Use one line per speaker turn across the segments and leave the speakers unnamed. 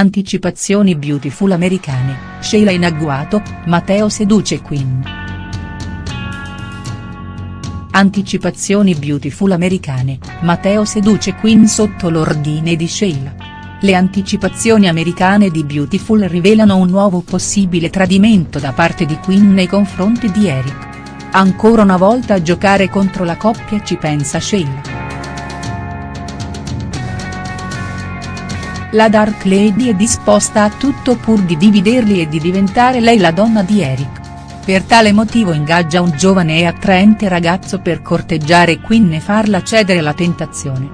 Anticipazioni beautiful americane, Sheila in agguato, Matteo seduce Queen. Anticipazioni beautiful americane, Matteo seduce Queen sotto l'ordine di Sheila. Le anticipazioni americane di Beautiful rivelano un nuovo possibile tradimento da parte di Queen nei confronti di Eric. Ancora una volta a giocare contro la coppia ci pensa Sheila. La Dark Lady è disposta a tutto pur di dividerli e di diventare lei la donna di Eric. Per tale motivo ingaggia un giovane e attraente ragazzo per corteggiare Quinn e farla cedere alla tentazione.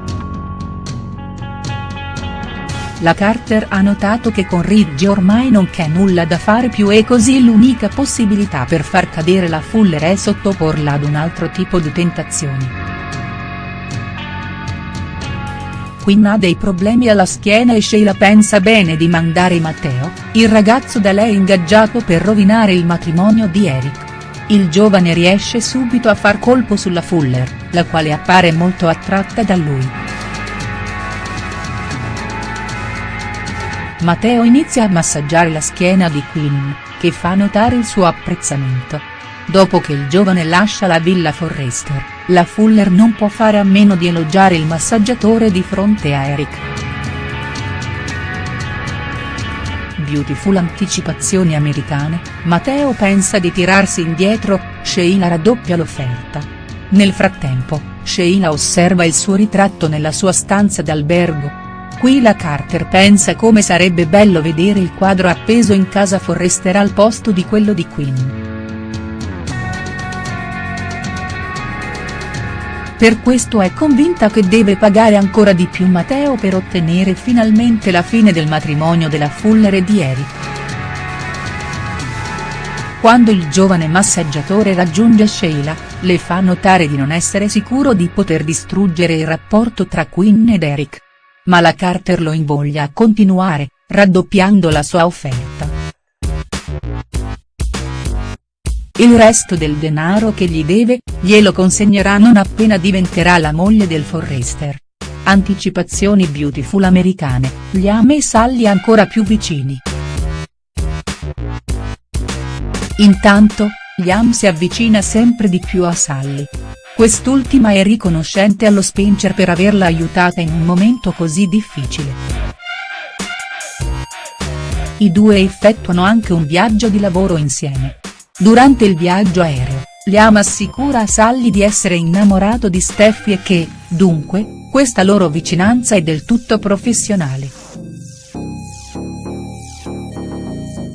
La Carter ha notato che con Ridge ormai non c'è nulla da fare più e così l'unica possibilità per far cadere la Fuller è sottoporla ad un altro tipo di tentazioni. Quinn ha dei problemi alla schiena e Sheila pensa bene di mandare Matteo, il ragazzo da lei ingaggiato per rovinare il matrimonio di Eric. Il giovane riesce subito a far colpo sulla Fuller, la quale appare molto attratta da lui. Matteo inizia a massaggiare la schiena di Quinn, che fa notare il suo apprezzamento. Dopo che il giovane lascia la villa Forrester, la Fuller non può fare a meno di elogiare il massaggiatore di fronte a Eric. Beautiful anticipazioni americane, Matteo pensa di tirarsi indietro, Sheila raddoppia l'offerta. Nel frattempo, Sheila osserva il suo ritratto nella sua stanza d'albergo. Qui la Carter pensa come sarebbe bello vedere il quadro appeso in casa Forrester al posto di quello di Quinn. Per questo è convinta che deve pagare ancora di più Matteo per ottenere finalmente la fine del matrimonio della Fuller e di Eric. Quando il giovane massaggiatore raggiunge Sheila, le fa notare di non essere sicuro di poter distruggere il rapporto tra Quinn ed Eric. Ma la Carter lo invoglia a continuare, raddoppiando la sua offerta. Il resto del denaro che gli deve, glielo consegnerà non appena diventerà la moglie del Forrester. Anticipazioni beautiful americane, Liam e Sally ancora più vicini. Intanto, Liam si avvicina sempre di più a Sally. Quest'ultima è riconoscente allo Spencer per averla aiutata in un momento così difficile. I due effettuano anche un viaggio di lavoro insieme. Durante il viaggio aereo, Liam assicura a Sally di essere innamorato di Steffi e che, dunque, questa loro vicinanza è del tutto professionale.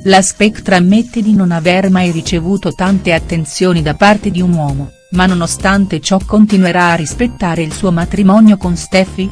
La Spectra ammette di non aver mai ricevuto tante attenzioni da parte di un uomo, ma nonostante ciò continuerà a rispettare il suo matrimonio con Steffi?.